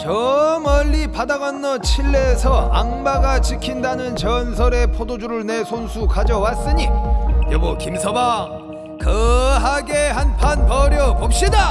저 멀리 바다 건너 칠레에서 악마가 지킨다는 전설의 포도주를 내 손수 가져왔으니 여보 김서방 거하게 한 판 벌여봅시다!